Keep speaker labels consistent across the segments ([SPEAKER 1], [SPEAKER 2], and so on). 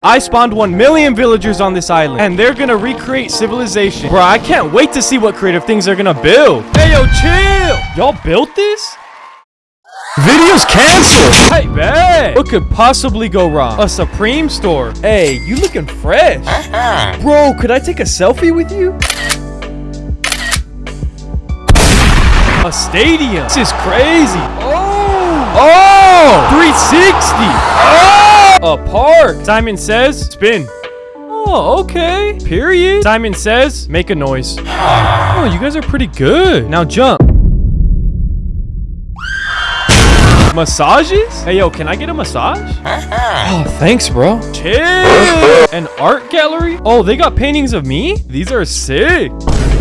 [SPEAKER 1] I spawned 1 million villagers on this island, and they're gonna recreate civilization. Bro, I can't wait to see what creative things they're gonna build. Hey, yo, chill! Y'all built this? Video's canceled! Hey, bet! What could possibly go wrong? A Supreme store. Hey, you looking fresh. Uh-huh. Bro, could I take a selfie with you? A stadium. This is crazy. Oh! Oh! 360! Oh! A park. Simon says, spin. Oh, okay. Period. Simon says, make a noise. Oh, you guys are pretty good. Now jump. Massages? Hey, yo, can I get a massage? Oh, thanks, bro. Chill. An art gallery? Oh, they got paintings of me? These are sick.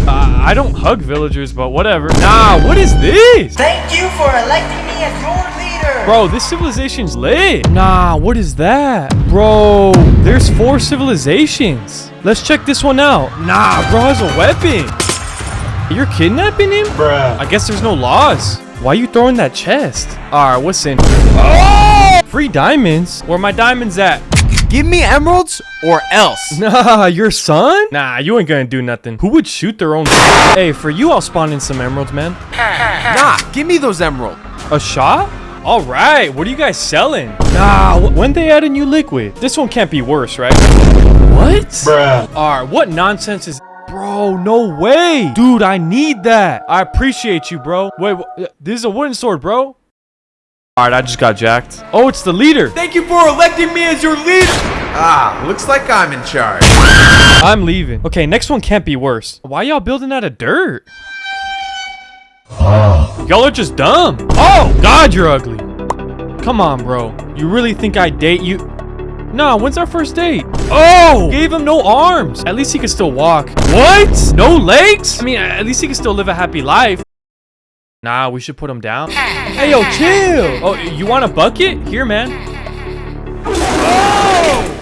[SPEAKER 1] Uh, I don't hug villagers, but whatever. Nah, what is this?
[SPEAKER 2] Thank you for electing me as your leader.
[SPEAKER 1] Bro, this civilization's lit. Nah, what is that? Bro, there's four civilizations. Let's check this one out. Nah, bro has a weapon. You're kidnapping him?
[SPEAKER 3] Bruh.
[SPEAKER 1] I guess there's no laws. Why are you throwing that chest? Alright, what's in? Oh! Free diamonds? Where my diamonds at?
[SPEAKER 3] Give me emeralds or else.
[SPEAKER 1] Nah, your son? Nah, you ain't gonna do nothing. Who would shoot their own? Hey, for you, I'll spawn in some emeralds, man.
[SPEAKER 3] Nah, give me those emeralds.
[SPEAKER 1] A shot? All right, what are you guys selling? Nah, when they add a new liquid? This one can't be worse, right? What?
[SPEAKER 3] Bruh.
[SPEAKER 1] All right, what nonsense is... Bro, no way. Dude, I need that. I appreciate you, bro. Wait, wh- this is a wooden sword, bro. All right, I just got jacked. Oh, it's the leader.
[SPEAKER 3] Thank you for electing me as your leader. Ah, looks like I'm in charge.
[SPEAKER 1] I'm leaving. Okay, next one can't be worse. Why y'all building out of dirt? Y'all are just dumb. Oh, God, you're ugly. Come on, bro. You really think I date you? Nah, when's our first date? Oh, gave him no arms. At least he can still walk. What? No legs? I mean, at least he can still live a happy life. Nah, we should put him down. hey, yo, chill. Oh, you want a bucket? Here, man. Oh,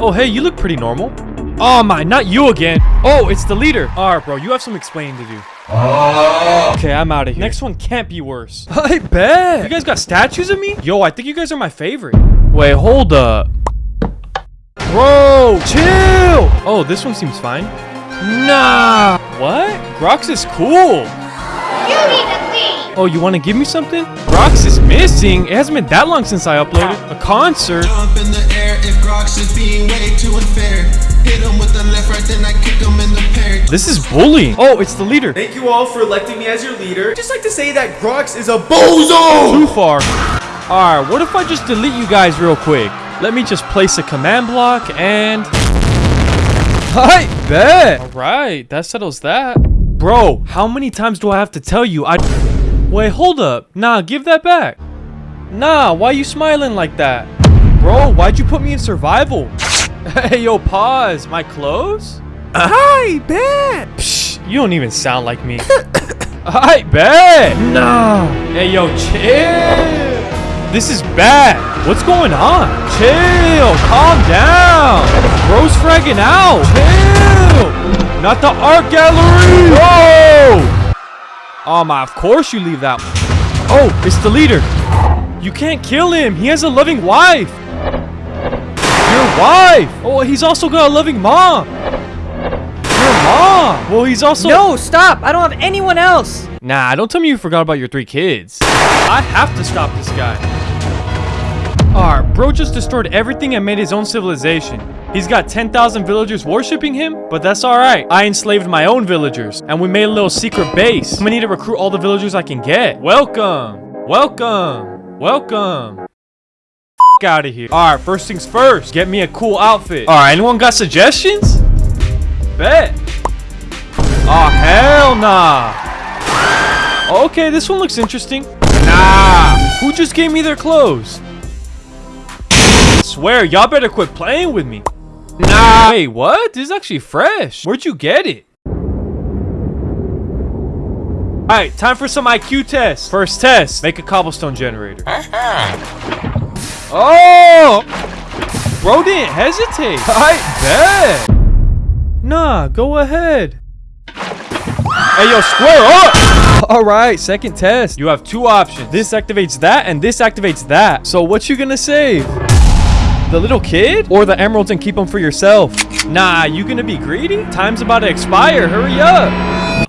[SPEAKER 1] Oh, hey, you look pretty normal. Oh my, not you again. Oh, it's the leader. All right, bro, you have some explaining to do. Oh. Okay, I'm out of here. Next one can't be worse. I bet. You guys got statues of me? Yo, I think you guys are my favorite. Wait, hold up. Bro, chill. Oh, this one seems fine. Nah. What? Grox is cool.
[SPEAKER 4] You need to leave!
[SPEAKER 1] Oh, you want to give me something? Grox is missing. It hasn't been that long since I uploaded. A concert. This is bullying. Oh, it's the leader.
[SPEAKER 3] Thank you all for electing me as your leader. Just like to say that Grox is a bozo.
[SPEAKER 1] Too far. Alright, what if I just delete you guys real quick? Let me just place a command block and... I bet! Alright, that settles that. Bro, how many times do I have to tell you I... Wait, hold up. Nah, give that back. Nah, why are you smiling like that? Bro, why'd you put me in survival? Hey, yo, pause. My clothes?
[SPEAKER 3] I bet.
[SPEAKER 1] Psh, you don't even sound like me. I bet. Nah. Hey, yo, chill. This is bad. What's going on? Chill. Calm down. Bro's fragging out. Chill. Not the art gallery. Bro. Oh my, of course you leave that. Oh, it's the leader. You can't kill him. He has a loving wife. Your wife. Oh, he's also got a loving mom. Mom. Well, he's also.
[SPEAKER 5] No, stop! I don't have anyone else!
[SPEAKER 1] Nah, don't tell me you forgot about your three kids. I have to stop this guy. Alright, bro just destroyed everything and made his own civilization. He's got 10,000 villagers worshipping him, but that's alright. I enslaved my own villagers, and we made a little secret base. I'm gonna need to recruit all the villagers I can get. Welcome! Welcome! Welcome! out of here. Alright, first things first. Get me a cool outfit. Alright, anyone got suggestions? Bet. Oh, hell nah. Okay, this one looks interesting. Nah. Who just gave me their clothes? I Swear, y'all better quit playing with me. Nah. Wait, what? This is actually fresh. Where'd you get it? Alright, time for some IQ tests. First test, make a cobblestone generator. Oh! Bro didn't hesitate. I bet. Nah, go ahead. Hey, yo, square up! All right, second test. You have two options. This activates that, and this activates that. So what you gonna save? The little kid? Or the emeralds and keep them for yourself? Nah, you gonna be greedy? Time's about to expire. Hurry up.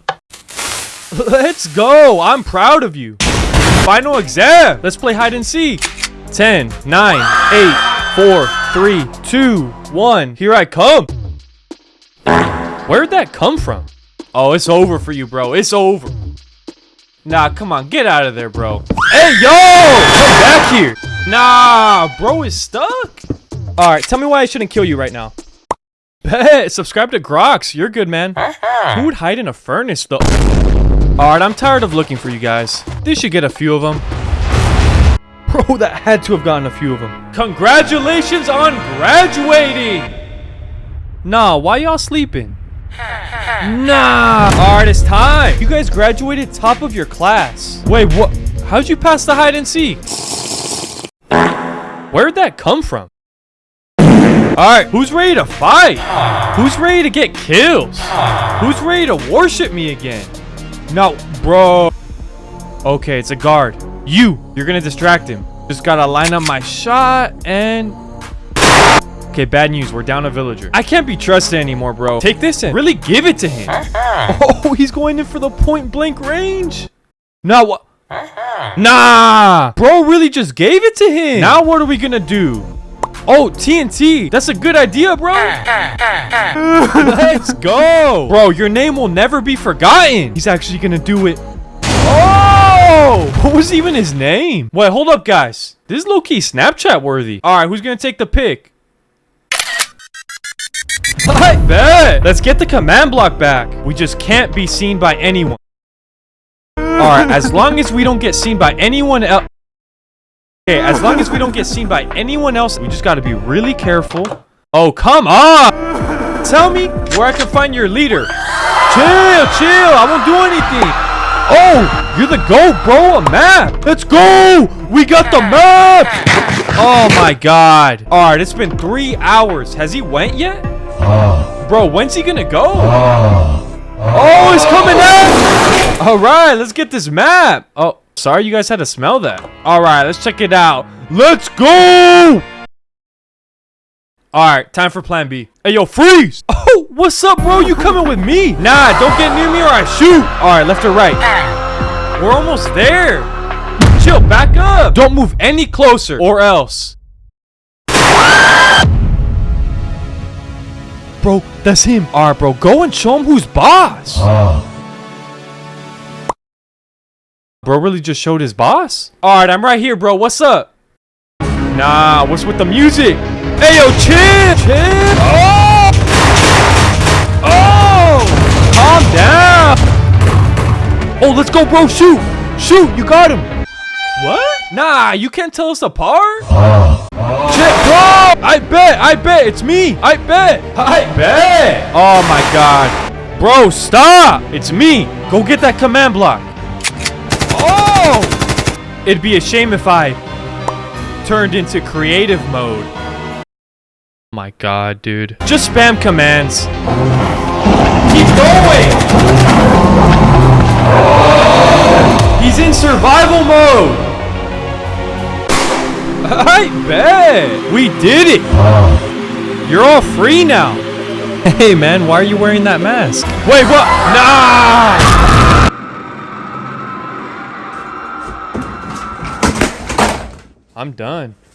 [SPEAKER 1] Let's go. I'm proud of you. Final exam. Let's play hide and seek. 10, 9, 8, 4, 3, 2, 1. Here I come. Where'd that come from? Oh, it's over for you, bro. It's over. Nah, come on. Get out of there, bro. Hey, yo! Come back here. Nah, bro is stuck. All right, tell me why I shouldn't kill you right now. Bet. Subscribe to Grox. You're good, man. Uh-huh. Who would hide in a furnace, though? All right, I'm tired of looking for you guys. This should get a few of them. Bro, that had to have gotten a few of them. Congratulations on graduating! Nah, why y'all sleeping? Nah! Alright, it's time! You guys graduated top of your class. Wait, what? How'd you pass the hide and seek? Where'd that come from? Alright, who's ready to fight? Who's ready to get kills? Who's ready to worship me again? No, bro. Okay, it's a guard. You, you're gonna distract him. Just gotta line up my shot and... Okay, bad news. We're down a villager. I can't be trusted anymore, bro. Take this and really give it to him. Oh, he's going in for the point blank range. Nah, what? Nah! Bro really just gave it to him. Now what are we gonna do? Oh, TNT. That's a good idea, bro. Let's go. Bro, your name will never be forgotten. He's actually gonna do it. Oh! What was even his name? Wait, hold up, guys. This is low-key Snapchat worthy. All right, who's gonna take the pick? I bet. Let's get the command block back. We just can't be seen by anyone. Alright, as long as we don't get seen by anyone else... Okay, as long as we don't get seen by anyone else, we just gotta be really careful. Oh, come on! Tell me where I can find your leader. Chill, chill, I won't do anything. Oh, you're the GOAT, bro, a map. Let's go! We got the map! Oh my god. Alright, it's been three hours. Has he went yet? Bro, when's he gonna go? Ah. Oh, he's ah. coming out! Alright, let's get this map. Oh, sorry you guys had to smell that. Alright, let's check it out. Let's go! Alright, time for plan B. Hey, yo, freeze! Oh, what's up, bro? You coming with me? Nah, don't get near me or I shoot. Alright, left or right? We're almost there. Chill, back up. Don't move any closer or else. Bro, that's him. Alright, bro, go and show him who's boss. Ah. Bro really just showed his boss? Alright, I'm right here, bro. What's up? Nah, what's with the music? Hey, yo, chill! Chill! Oh! Oh! Calm down! Oh, let's go, bro. Shoot! Shoot! You got him! What? Nah, you can't tell us apart? Ah. Shit, bro! I bet! I bet! It's me! I bet! I bet! Oh my god. Bro, stop! It's me! Go get that command block. Oh! It'd be a shame if I turned into creative mode. Oh my god, dude. Just spam commands. Keep going! He's in survival mode! I bet! We did it! You're all free now! Hey man, why are you wearing that mask? Wait, what? Nah! I'm done.